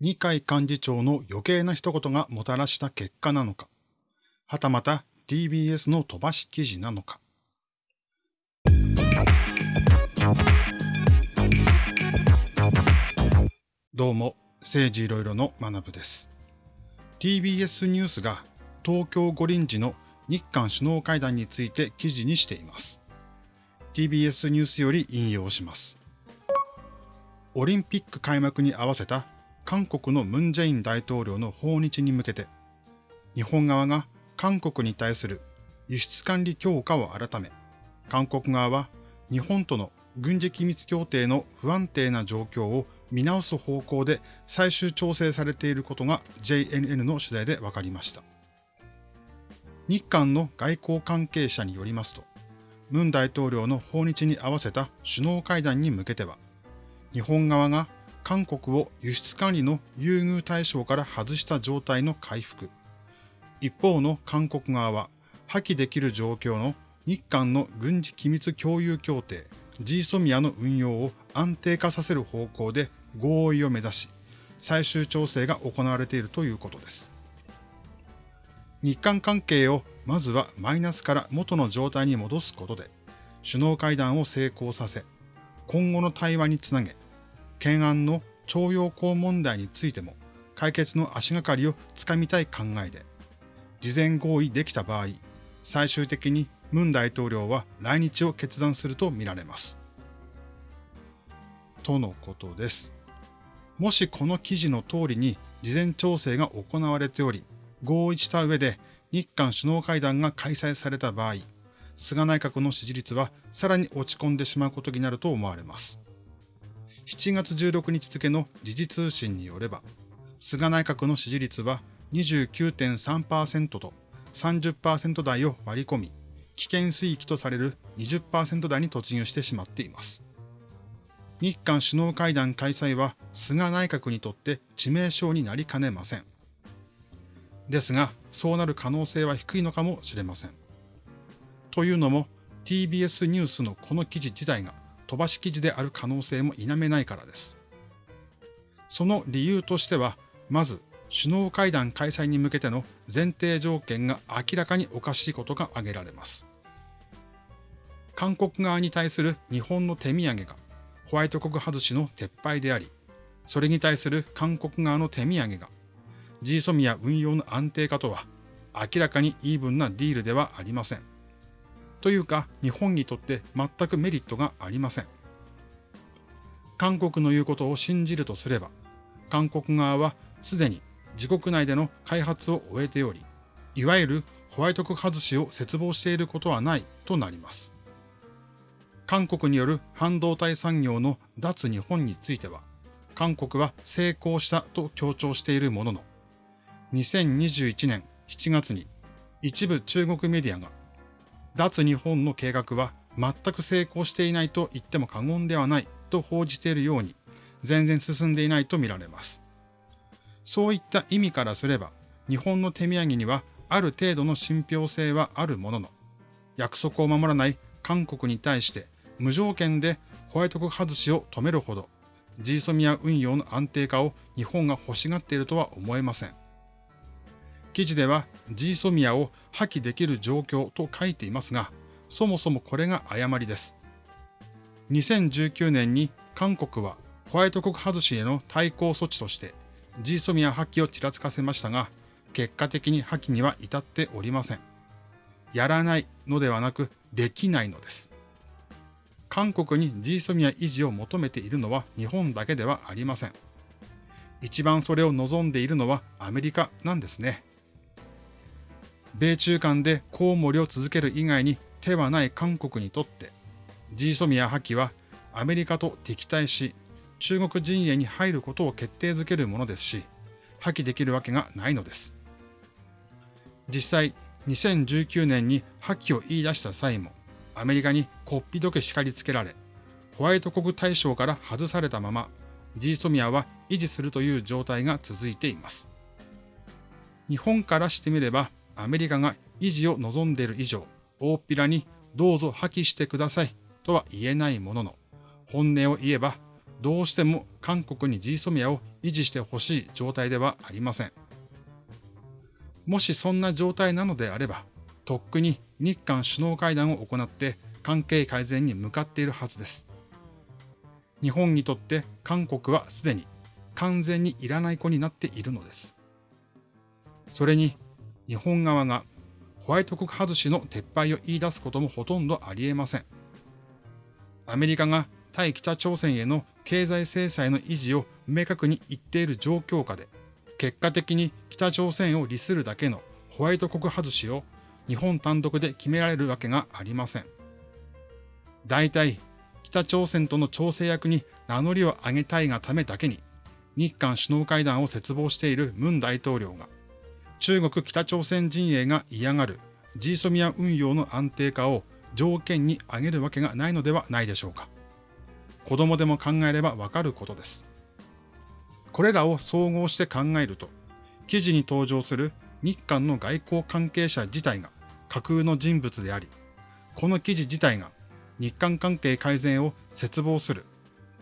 二階幹事長の余計な一言がもたらした結果なのか、はたまた TBS の飛ばし記事なのか。どうも、政治いろいろの学部です。TBS ニュースが東京五輪時の日韓首脳会談について記事にしています。TBS ニュースより引用します。オリンピック開幕に合わせた韓国のムン・ジェイン大統領の訪日に向けて、日本側が韓国に対する輸出管理強化を改め、韓国側は日本との軍事機密協定の不安定な状況を見直す方向で最終調整されていることが JNN の取材で分かりました。日韓の外交関係者によりますと、ムン大統領の訪日に合わせた首脳会談に向けては、日本側が韓国を輸出管理の優遇対象から外した状態の回復。一方の韓国側は破棄できる状況の日韓の軍事機密共有協定 G ソミアの運用を安定化させる方向で合意を目指し、最終調整が行われているということです。日韓関係をまずはマイナスから元の状態に戻すことで、首脳会談を成功させ、今後の対話につなげ、懸案の徴用工問題についても解決の足がかりをつかみたい考えで、事前合意できた場合、最終的にムン大統領は来日を決断するとみられます。とのことです。もしこの記事の通りに事前調整が行われており、合意した上で日韓首脳会談が開催された場合、菅内閣の支持率はさらに落ち込んでしまうことになると思われます。7月16日付の時事通信によれば、菅内閣の支持率は29.3%と30%台を割り込み、危険水域とされる20%台に突入してしまっています。日韓首脳会談開催は菅内閣にとって致命傷になりかねません。ですが、そうなる可能性は低いのかもしれません。というのも、TBS ニュースのこの記事自体が飛ばし記事である可能性も否めないからです。その理由としては、まず、首脳会談開催に向けての前提条件が明らかにおかしいことが挙げられます。韓国側に対する日本の手土産がホワイト国外しの撤廃であり、それに対する韓国側の手土産が G ソミア運用の安定化とは明らかにイーブンなディールではありません。というか日本にとって全くメリットがありません。韓国の言うことを信じるとすれば、韓国側はすでに自国内での開発を終えており、いわゆるホワイト国外しを切望していることはないとなります。韓国による半導体産業の脱日本については、韓国は成功したと強調しているものの、2021年7月に一部中国メディアが、脱日本の計画は全く成功していないと言っても過言ではないと報じているように、全然進んでいないとみられます。そういった意味からすれば、日本の手土産にはある程度の信憑性はあるものの、約束を守らない韓国に対して無条件でホワイト国外しを止めるほど、ジーソミア運用の安定化を日本が欲しがっているとは思えません。記事ではジーソミアを破棄できる状況と書いていますが、そもそもこれが誤りです。2019年に韓国はホワイト国外しへの対抗措置として G ソミア破棄をちらつかせましたが、結果的に破棄には至っておりません。やらないのではなく、できないのです。韓国に G ソミア維持を求めているのは日本だけではありません。一番それを望んでいるのはアメリカなんですね。米中間でコウモリを続ける以外に手はない韓国にとって、G ソミア破棄はアメリカと敵対し、中国陣営に入ることを決定づけるものですし、破棄できるわけがないのです。実際、2019年に破棄を言い出した際も、アメリカにこっぴどけ叱りつけられ、ホワイト国対象から外されたまま、ジーソミアは維持するという状態が続いています。日本からしてみれば、アメリカが維持を望んでいる以上、大っぴらにどうぞ破棄してくださいとは言えないものの、本音を言えばどうしても韓国に GSOMIA を維持してほしい状態ではありません。もしそんな状態なのであれば、とっくに日韓首脳会談を行って関係改善に向かっているはずです。日本にとって韓国はすでに完全にいらない子になっているのです。それに日本側がホワイト国外しの撤廃を言い出すこともほとんどあり得ません。アメリカが対北朝鮮への経済制裁の維持を明確に言っている状況下で、結果的に北朝鮮を利するだけのホワイト国外しを日本単独で決められるわけがありません。大体、北朝鮮との調整役に名乗りを上げたいがためだけに、日韓首脳会談を切望しているムン大統領が、中国北朝鮮陣営が嫌がる G ソミア運用の安定化を条件に挙げるわけがないのではないでしょうか。子供でも考えればわかることです。これらを総合して考えると、記事に登場する日韓の外交関係者自体が架空の人物であり、この記事自体が日韓関係改善を切望する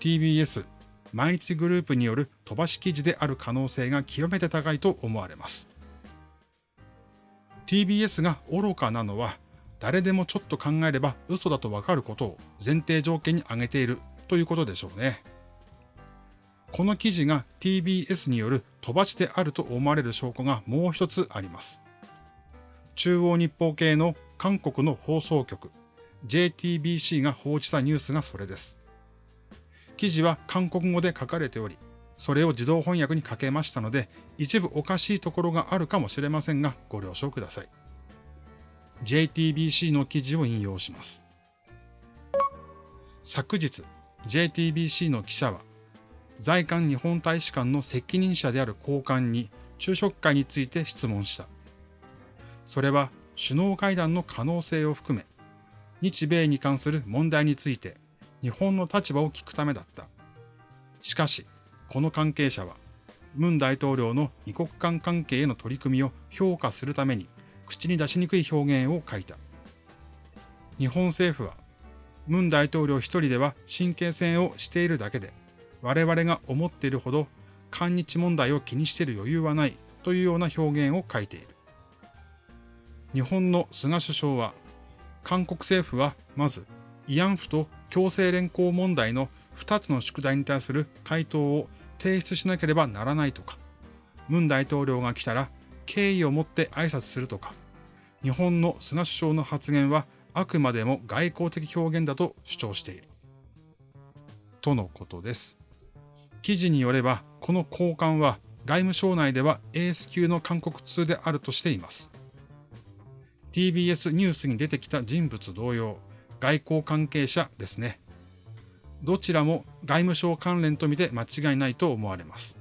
TBS 毎日グループによる飛ばし記事である可能性が極めて高いと思われます。TBS が愚かなのは誰でもちょっと考えれば嘘だとわかることを前提条件に挙げているということでしょうね。この記事が TBS による飛ばしであると思われる証拠がもう一つあります。中央日報系の韓国の放送局 JTBC が報じたニュースがそれです。記事は韓国語で書かれており、それを自動翻訳にかけましたので、一部おかしいところがあるかもしれませんが、ご了承ください。JTBC の記事を引用します。昨日、JTBC の記者は、在韓日本大使館の責任者である高官に昼食会について質問した。それは首脳会談の可能性を含め、日米に関する問題について日本の立場を聞くためだった。しかし、この関係者は、ムン大統領の二国間関係への取り組みを評価するために口に出しにくい表現を書いた。日本政府はムン大統領一人では神経戦をしているだけで、我々が思っているほど韓日問題を気にしている余裕はないというような表現を書いている。日本の菅首相は、韓国政府はまず慰安婦と強制連行問題の2つの宿題に対する回答を提出しなければならないとか、ムン大統領が来たら敬意を持って挨拶するとか、日本の菅首相の発言はあくまでも外交的表現だと主張している。とのことです。記事によれば、この高官は外務省内ではエース級の韓国通であるとしています。TBS ニュースに出てきた人物同様、外交関係者ですね。どちらも外務省関連とみて間違いないと思われます。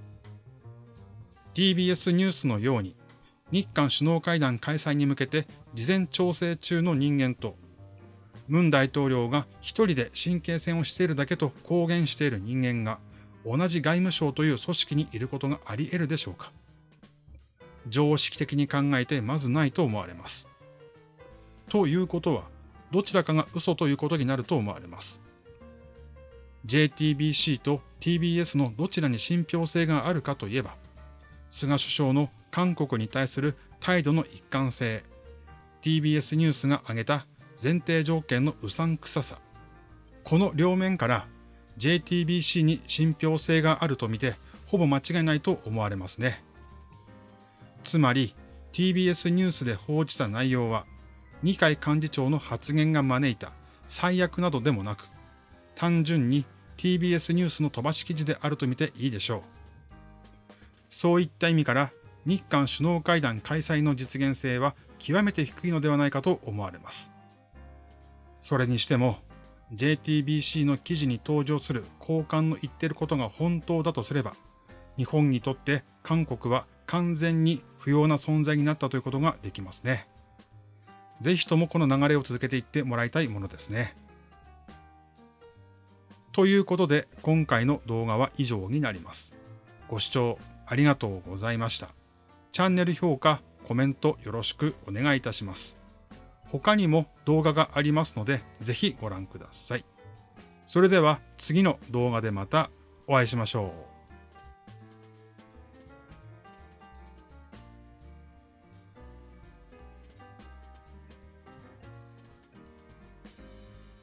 TBS ニュースのように、日韓首脳会談開催に向けて事前調整中の人間と、ムン大統領が一人で神経戦をしているだけと公言している人間が同じ外務省という組織にいることがあり得るでしょうか常識的に考えてまずないと思われます。ということは、どちらかが嘘ということになると思われます。JTBC と TBS のどちらに信憑性があるかといえば、菅首相の韓国に対する態度の一貫性、TBS ニュースが挙げた前提条件のうさんくささ、この両面から JTBC に信憑性があるとみて、ほぼ間違いないと思われますね。つまり、TBS ニュースで報じた内容は、二階幹事長の発言が招いた最悪などでもなく、単純に TBS ニュースの飛ばし記事であるとみていいでしょう。そういった意味から日韓首脳会談開催の実現性は極めて低いのではないかと思われます。それにしても JTBC の記事に登場する高官の言ってることが本当だとすれば、日本にとって韓国は完全に不要な存在になったということができますね。ぜひともこの流れを続けていってもらいたいものですね。ということで今回の動画は以上になります。ご視聴ありがとうございました。チャンネル評価、コメントよろしくお願いいたします。他にも動画がありますので、ぜひご覧ください。それでは次の動画でまたお会いしましょう。